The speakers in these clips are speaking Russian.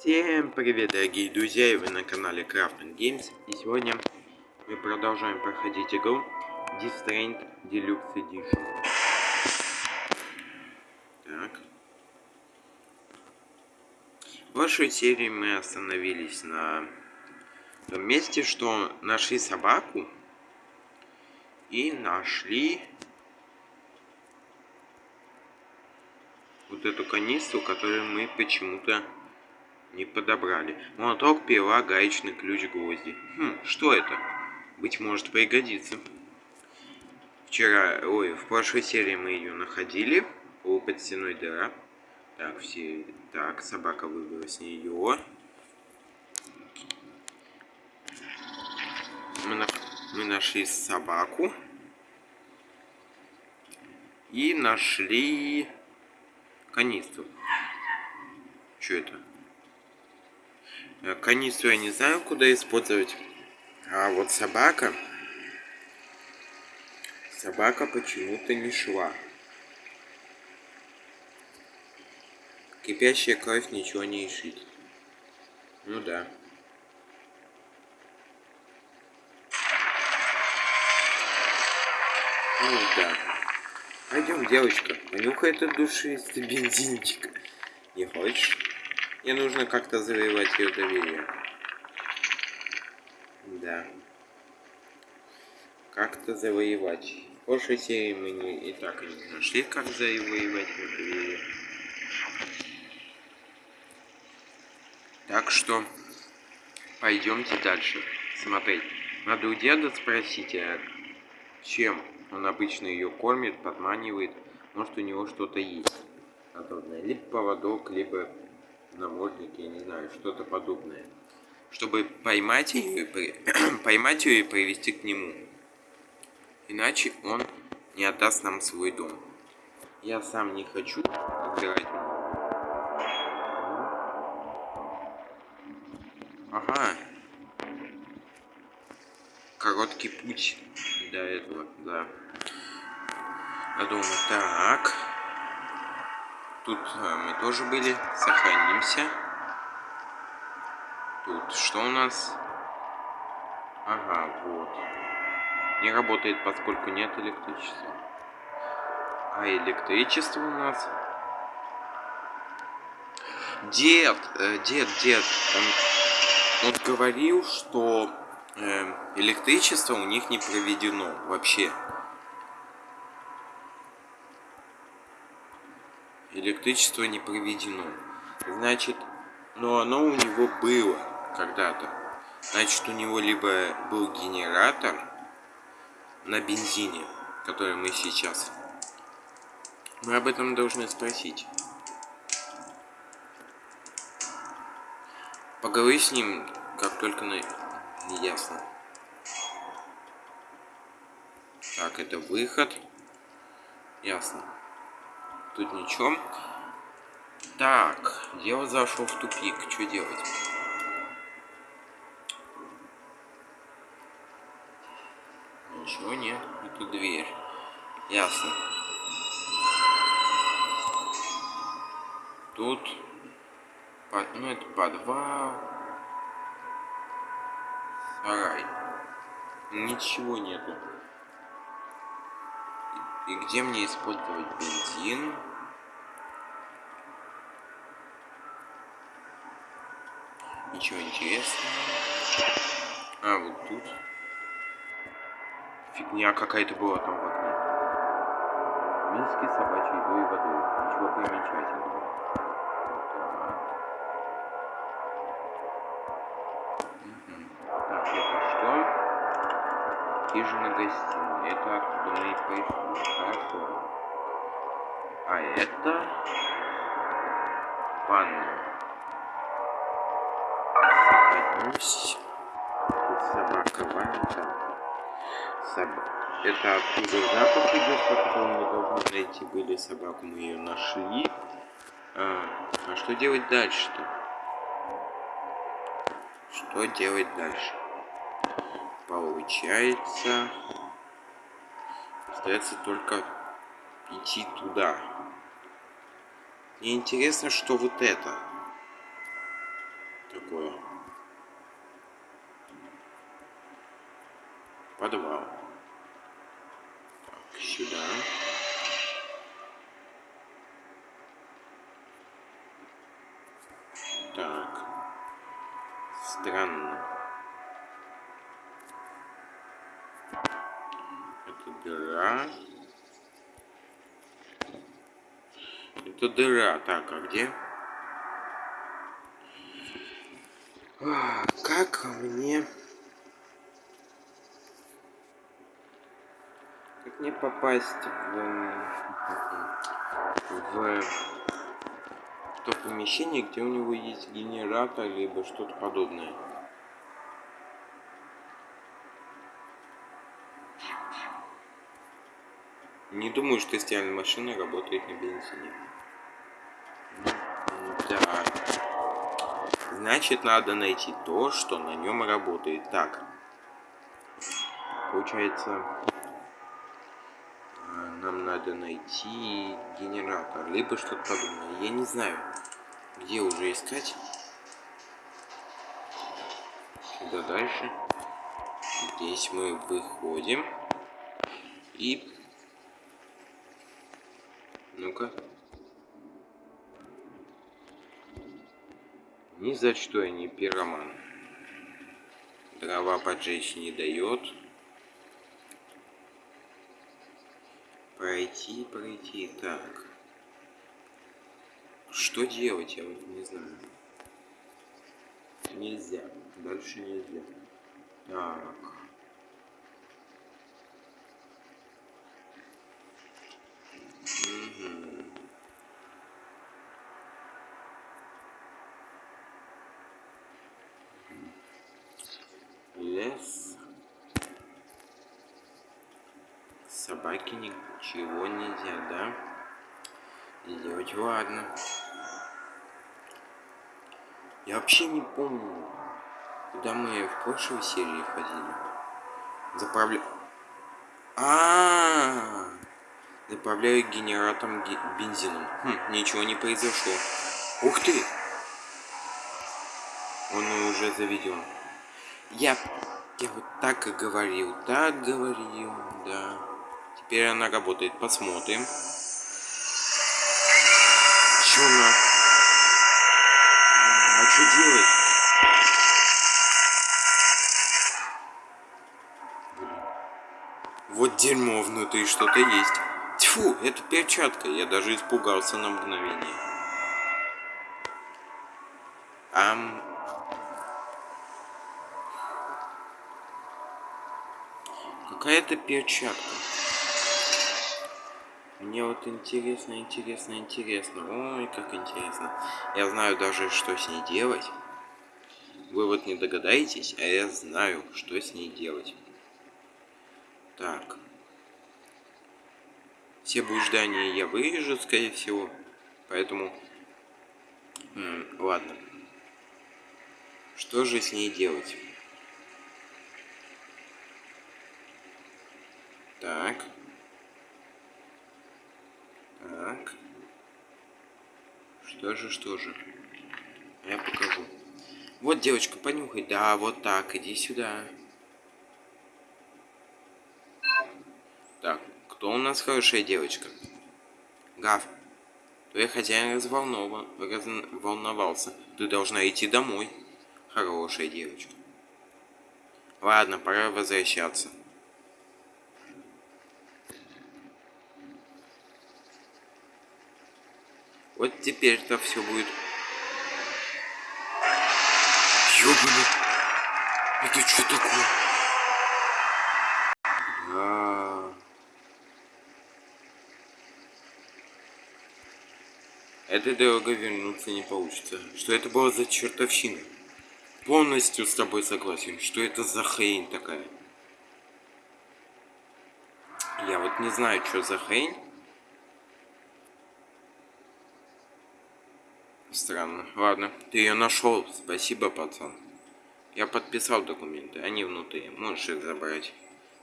Всем привет, дорогие друзья, и вы на канале Crafting Games. И сегодня мы продолжаем проходить игру Strand Deluxe Edition. Так. В прошлой серии мы остановились на том месте, что нашли собаку и нашли вот эту канистру, которую мы почему-то не подобрали. Молоток, пила, гаечный ключ, гвозди. Хм, что это? Быть может пригодится. Вчера, ой, в прошлой серии мы ее находили. О, под стеной дыра. Так, все... Так, собака выбрала с нее. Мы, на... мы нашли собаку. И нашли канистру. Что это? Э, канистру я не знаю, куда использовать. А вот собака... Собака почему-то не шла. Кипящая кровь ничего не решит. Ну да. Ну да. Пойдем, девочка, понюхай этот душистый бензинчик. Не хочешь? Мне нужно как-то завоевать ее доверие. Да. Как-то завоевать. В прошлой серии мы не, и так не нашли, как завоевать ее доверие. Так что пойдемте дальше смотреть. Надо у деда спросить, а чем он обычно ее кормит, подманивает. Может у него что-то есть подобное. Либо поводок, либо намордник, я не знаю, что-то подобное. Чтобы поймать ее, и поймать ее и привести к нему. Иначе он не отдаст нам свой дом. Я сам не хочу играть. Ага. Короткий путь до этого, да. До дома. Так. Тут а, мы тоже были. Сохранимся. Тут что у нас? Ага, вот. Не работает, поскольку нет электричества. А электричество у нас... Дед, э, дед, дед, он, он говорил, что э, электричество у них не проведено вообще. Электричество не проведено. Значит, но оно у него было когда-то. Значит, у него либо был генератор на бензине, который мы сейчас. Мы об этом должны спросить. Поговори с ним, как только на... ясно. Так, это выход. Ясно. Тут ничего. Так, дело зашло в тупик. Что делать? Ничего нет. Это дверь. Ясно. Тут... Ну, это подвал. Сарай. Ничего нету. И где мне использовать бензин? Ничего интересного. А, вот тут. Фигня какая-то была там в окне. Миски собачьей едой и водой. Ничего примечательного. Хижина гостиная. Это откуда мы и пришли. Хорошо. А это... Ванная. Пусть. Тут собака ванка. Собака. Это откуда запах идет, потому мы должны найти были собаку, мы ее нашли. А, а что делать дальше-то? Что делать дальше? получается. Остается только идти туда. Мне интересно что вот это такое. Подвал. Так, сюда. Так. Странно. Это дыра. Так, а где? А, как мне... Как мне попасть в... в то помещение, где у него есть генератор, либо что-то подобное. Не думаю, что стиральная машина работает на бензине. Значит, надо найти то, что на нем работает. Так. Получается, нам надо найти генератор, либо что-то подобное. Я не знаю, где уже искать. Сюда дальше. Здесь мы выходим. И... Ну-ка. Ни за что я не пироман. Дрова поджечь не дает. Пройти, пройти. Так. Что делать, я вот не знаю. Нельзя. Дальше нельзя. Так. Лес. Собаки ничего нельзя, да? Делать, ладно. Я вообще не помню, куда мы в прошлой серии ходили. Заправля... А, -а, -а, Заправляю генератором бензином. Хм, ничего не произошло. Ух ты! Он уже заведен. Я, я вот так и говорил, так говорил, да. Теперь она работает. Посмотрим. Чё она? А что делать? Вот дерьмо внутри что-то есть. Тьфу, это перчатка. Я даже испугался на мгновение. Ам... Какая-то перчатка. Мне вот интересно, интересно, интересно. Ой, как интересно. Я знаю даже, что с ней делать. Вы вот не догадаетесь, а я знаю, что с ней делать. Так. Все блуждания я вырежу, скорее всего. Поэтому... М -м, ладно. Что же с ней делать? Так. Так. Что же, что же? Я покажу. Вот, девочка, понюхай. Да, вот так, иди сюда. Так, кто у нас хорошая девочка? Гав. Твой хозяин разволнован, разволновался. Ты должна идти домой. Хорошая девочка. Ладно, пора возвращаться. Вот теперь-то все будет. Ёбаный. Это что такое? А Этой дорогой вернуться не получится. Что это было за чертовщина? Полностью с тобой согласен. Что это за хрень такая? Я вот не знаю, что за хрень. Странно. Ладно, ты ее нашел. Спасибо, пацан. Я подписал документы, они внутри. Можешь их забрать.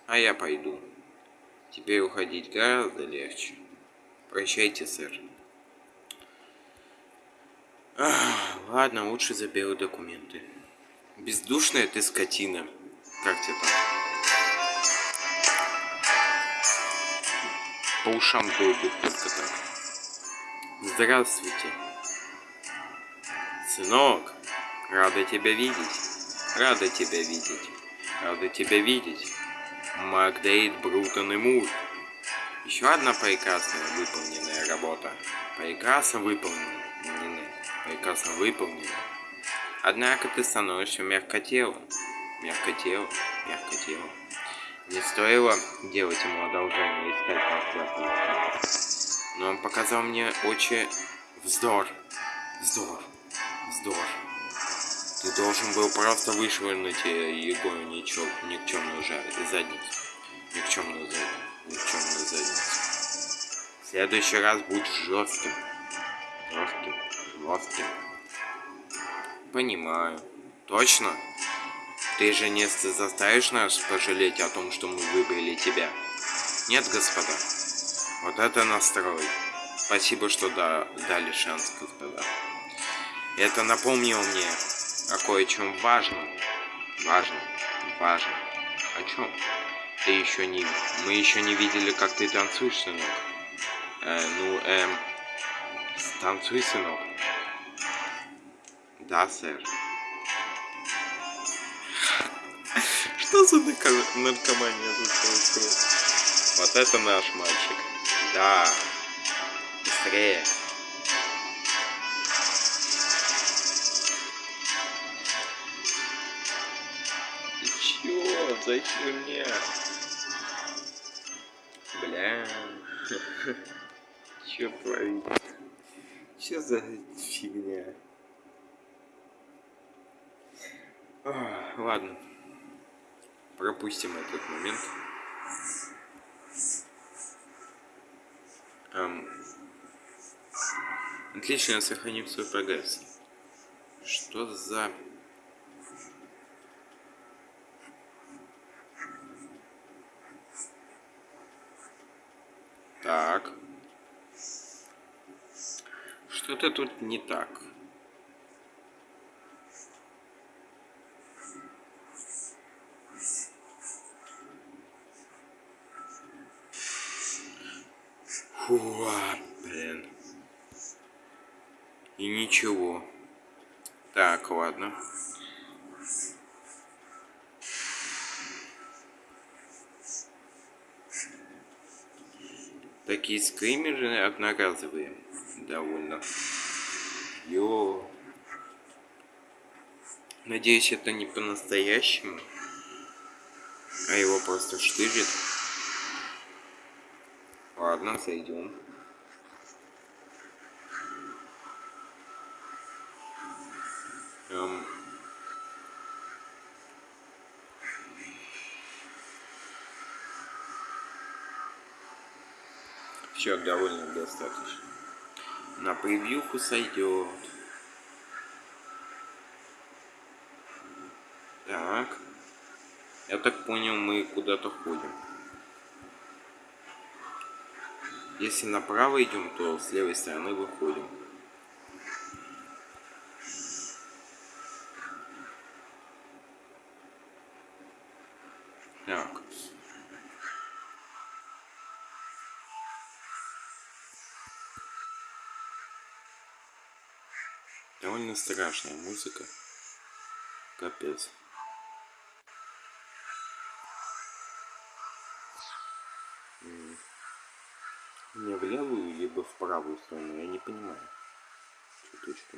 А я пойду. Теперь уходить гораздо легче. Прощайте, сэр. Ах, ладно, лучше заберу документы. Бездушная ты скотина. Как тебе там? По ушам долбит только так. Здравствуйте. Сынок, рада тебя видеть. Рада тебя видеть. Рада тебя видеть. Макдейт, Брутон и Мур. Еще одна прекрасная выполненная работа. Прекрасно выполненная. Прекрасно выполнена. Однако ты становишься мягкотелым. Мягкотелым, мягкотелым. Не стоило делать ему одолжение искать нас Но он показал мне очень вздор. Вздор. Вздор. Ты должен был просто вышвырнуть его никчемную задницу. Никчемную задницу. Никчемную задницу. В следующий раз будь жестким. Жестким. Жестким. Понимаю. Точно? Ты же не заставишь нас пожалеть о том, что мы выбрали тебя? Нет, господа. Вот это настрой. Спасибо, что да, дали шанс, господа. Это напомнило мне о кое-чем важном. Важном. Важном. О чем? Ты еще не... Мы еще не видели, как ты танцуешь, сынок. Э, ну, эм... Танцуй, сынок. Да, сэр. Что за наркомания тут происходит? Вот это наш мальчик. Да. Быстрее. Зачем мне? Бля. Чё творить? Чё за фигня? ладно пропустим этот момент. Эм, отлично, сохраним свой прогресс. Что за... Так. Что-то тут не так. Фу, блин. И ничего. Так, ладно. Такие скримеры одноразовые. Довольно. Йо. Надеюсь, это не по-настоящему. А его просто штырит. Ладно, сойдем. Эм... Все, довольно достаточно. На превьюху сойдет. Так. Я так понял, мы куда-то ходим. Если направо идем, то с левой стороны выходим. Страшная музыка. Капец. Не в левую, либо в правую сторону, я не понимаю. Чуточку.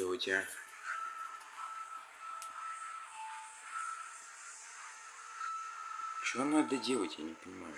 Делать, а? Что надо делать, я не понимаю.